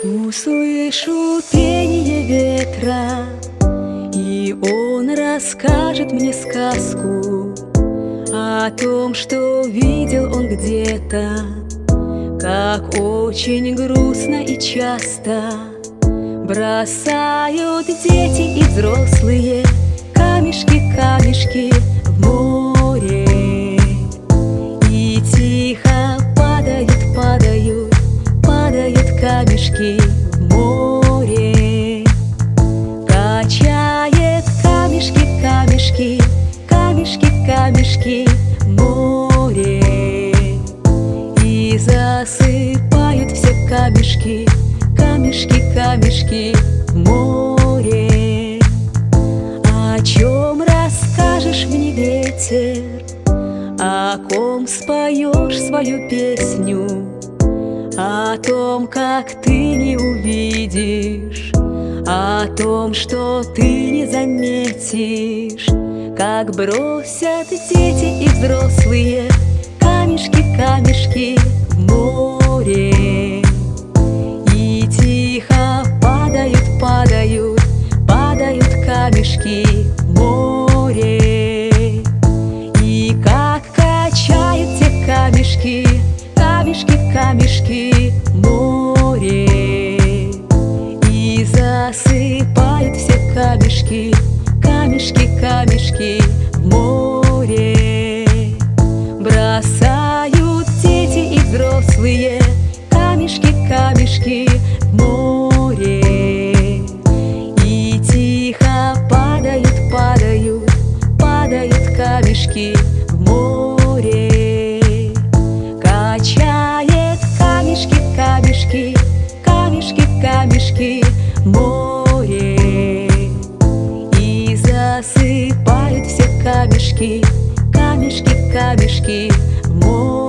Услышу пение ветра, и он расскажет мне сказку О том, что видел он где-то Как очень грустно и часто Бросают дети и взрослые камешки в море. Качает камешки, камешки, камешки, камешки море. И засыпают все камешки камешки, камешки море. О чем расскажешь мне ветер? О ком споешь свою песню О том, как ты не увидишь О том, что ты не заметишь Как бросят дети и взрослые камешки, камешки море. И засыпают все камешки, камешки, камешки в море. Бросают дети и взрослые камешки, камешки в море. Камешки в море камешки море. И засыпают все камешки, камешки, камешки море.